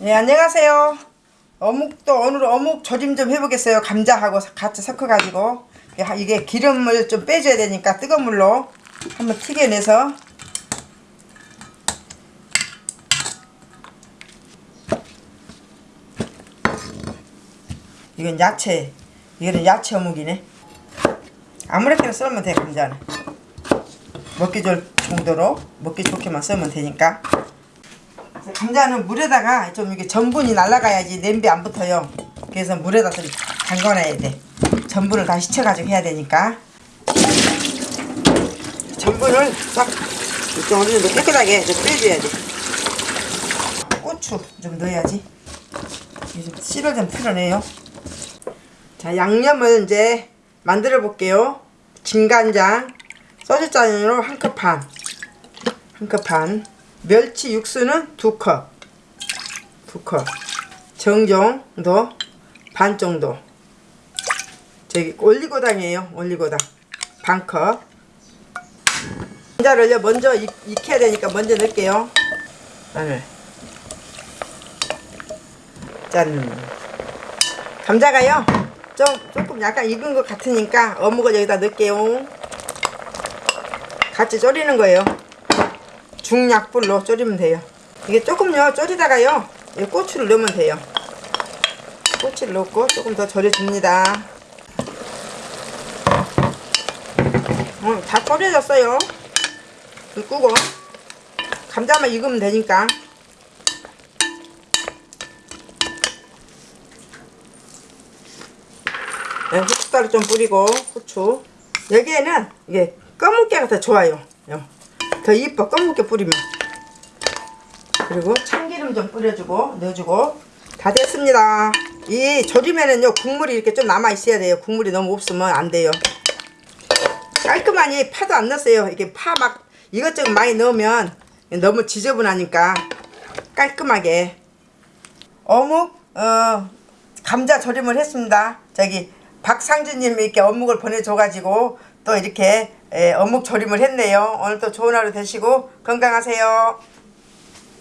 예 안녕하세요. 어묵도 오늘 어묵 조림 좀 해보겠어요. 감자하고 같이 섞어가지고. 이게 기름을 좀 빼줘야 되니까 뜨거운 물로 한번 튀겨내서. 이건 야채. 이거는 야채 어묵이네. 아무렇게나 썰면 돼 감자는. 먹기 좋을 정도로 먹기 좋게만 썰면 되니까 감자는 물에다가 좀 이게 전분이 날아가야지 냄비 안 붙어요. 그래서 물에다 좀 담가놔야 돼. 전분을 다 씻혀가지고 해야 되니까. 전분을 딱 이렇게 어느 정도 깨끗하게 좀 빼줘야 돼. 고추 좀 넣어야지. 좀 씨를 좀 풀어내요. 자 양념을 이제 만들어 볼게요. 진간장 소주잔으로 한 컵 반. 한 컵 반 멸치 육수는 두컵. 두컵. 정종도 반 정도 저기 올리고당이에요 올리고당. 반컵. 감자를 먼저 익, 익혀야 되니까 먼저 넣을게요. 마늘. 짠. 감자가요? 좀 조금 약간 익은 것 같으니까 어묵을 여기다 넣을게요. 같이 졸이는 거예요 중약불로 졸이면 돼요. 이게 조금요 졸이다가요 이 고추를 넣으면 돼요. 고추를 넣고 조금 더 졸여줍니다. 어, 다 졸여졌어요. 불 끄고 감자만 익으면 되니까. 네, 후춧가루 좀 뿌리고 후추. 여기에는 이게 검은깨가 더 좋아요 더 이뻐. 검은깨 뿌리면. 그리고 참기름 좀 뿌려주고 넣어주고. 다 됐습니다. 이 조림에는요 국물이 이렇게 좀 남아 있어야 돼요. 국물이 너무 없으면 안 돼요. 깔끔하니 파도 안 넣었어요. 이게 파 막 이것저것 많이 넣으면 너무 지저분하니까 깔끔하게. 어묵 어 감자 조림을 했습니다. 저기 박상주님이 이렇게 어묵을 보내줘가지고 또 이렇게 에, 어묵 조림을 했네요. 오늘도 좋은 하루 되시고 건강하세요